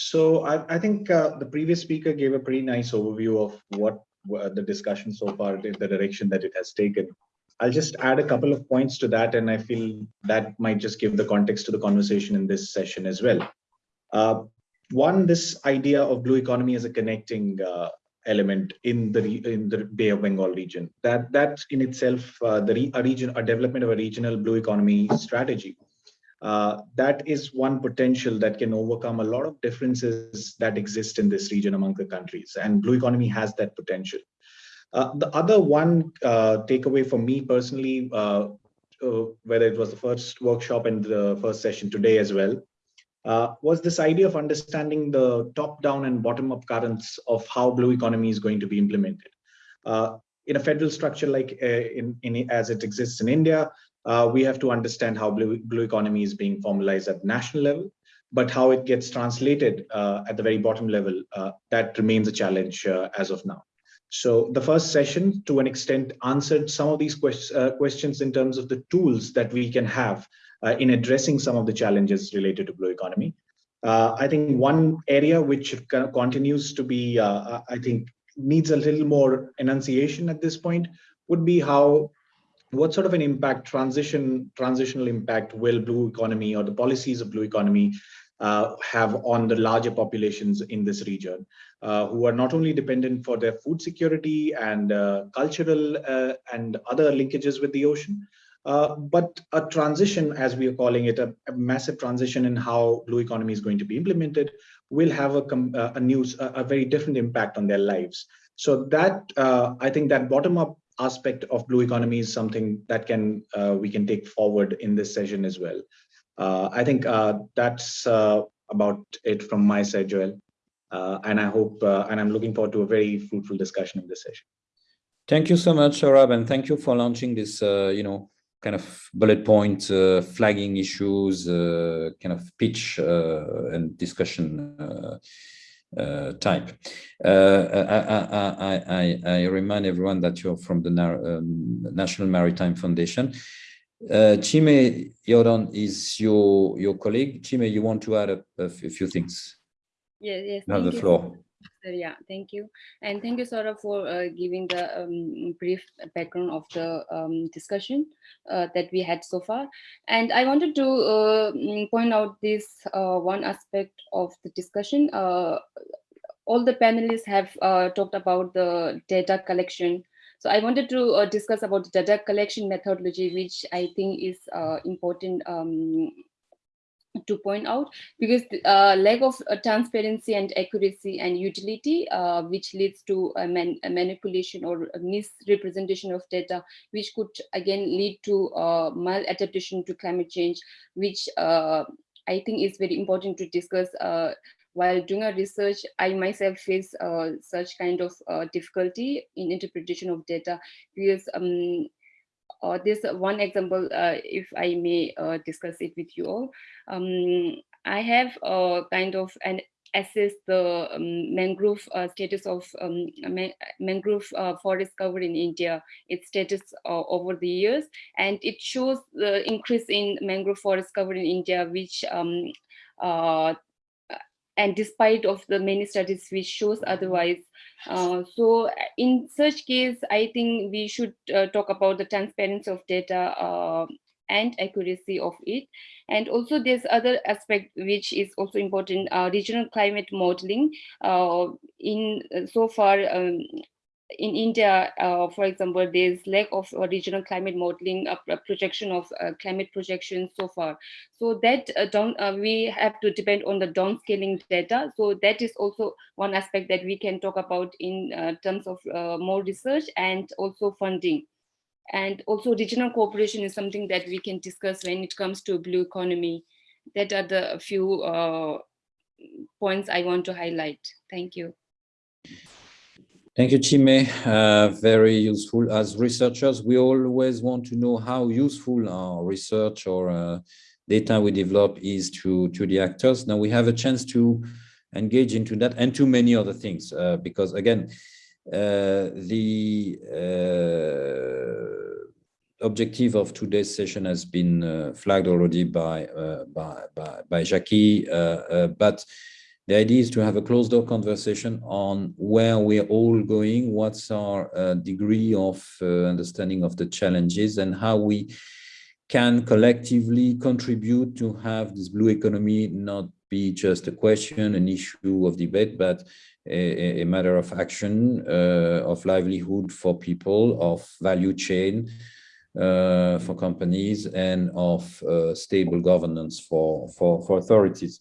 So I, I think uh, the previous speaker gave a pretty nice overview of what uh, the discussion so far, the direction that it has taken. I'll just add a couple of points to that, and I feel that might just give the context to the conversation in this session as well. Uh, one, this idea of blue economy as a connecting uh, element in the in the Bay of Bengal region. That that in itself, uh, the re, a region, a development of a regional blue economy strategy. Uh, that is one potential that can overcome a lot of differences that exist in this region among the countries, and blue economy has that potential. Uh, the other one uh, takeaway for me personally, uh, uh, whether it was the first workshop and the first session today as well, uh, was this idea of understanding the top-down and bottom-up currents of how blue economy is going to be implemented. in a federal structure like in, in, as it exists in India, we have to understand how blue, blue economy is being formalized at national level but how it gets translated uh, at the very bottom level, uh, that remains a challenge uh, as of now. So the first session, to an extent, answered some of these quest uh, questions in terms of the tools that we can have uh, in addressing some of the challenges related to blue economy. Uh, I think one area which continues to be, uh, uh, I think, needs a little more enunciation at this point would be how, what sort of an impact, transition, transitional impact will blue economy or the policies of blue economy uh, have on the larger populations in this region, uh, who are not only dependent for their food security and uh, cultural uh, and other linkages with the ocean, uh, but a transition, as we are calling it, a, a, massive transition in how blue economy is going to be implemented, will have a, uh, a news, a, a, very different impact on their lives. So that I think that bottom-up aspect of blue economy is something that can we can take forward in this session as well. Uh, I think uh, that's uh, about it from my side, Joel. and I hope, and I'm looking forward to a very fruitful discussion in this session. Thank you so much, Saurabh, and thank you for launching this, you know, kind of bullet point uh, flagging issues, uh, kind of pitch uh, and discussion type. Uh, I, I, I, I, remind everyone that you're from the um, National Maritime Foundation. Uh, Chime Youdon is your your colleague. Chime, you want to add a, a few things? Yes, yes. You have the floor. Yeah, thank you. And thank you, Sora, for uh, giving the um, brief background of the um, discussion uh, that we had so far. And I wanted to uh, point out this uh, one aspect of the discussion. Uh, all the panelists have uh, talked about the data collection so I wanted to discuss about the data collection methodology, which I think is important um, to point out because uh, lack of uh, transparency and accuracy and utility uh, which leads to a, man a, manipulation or misrepresentation of data which could again lead to uh, maladaptation to climate change which uh, I think is very important to discuss uh, while doing a research, I myself face uh, such kind of uh, difficulty in interpretation of data because um, uh, this one example, uh, if I may uh, discuss it with you all. Um, I have uh, kind of an assess the um, mangrove uh, status of um, mangrove uh, forest cover in India, its status uh, over the years, and it shows the increase in mangrove forest cover in India, which um, and despite of the many studies which shows otherwise. Uh, so in such case, I think we should uh, talk about the transparency of data uh, and accuracy of it. And also there's other aspect which is also important, uh, regional climate modeling. Uh, in uh, so far, um, in India, uh, for example, there's lack of uh, regional climate modeling, uh, projection of uh, climate projections so far. So that uh, down, uh, we have to depend on the downscaling data. So that is also one aspect that we can talk about in terms of more research and also funding. And also regional cooperation is something that we can discuss when it comes to blue economy. That are the few points I want to highlight. Thank you. Thank you, Chime. Uh, very useful. As researchers, we always want to know how useful our research or uh, data we develop is to, to the actors. Now we have a chance to engage into that and to many other things, uh, because again, uh, the uh, objective of today's session has been uh, flagged already by, by, by, by Jackie, but the idea is to have a closed door conversation on where we're all going, what's our uh, degree of uh, understanding of the challenges and how we can collectively contribute to have this blue economy not be just a question, an issue of debate, but a, a matter of action, uh, of livelihood for people, of value chain uh, for companies, and of uh, stable governance for, for, for authorities.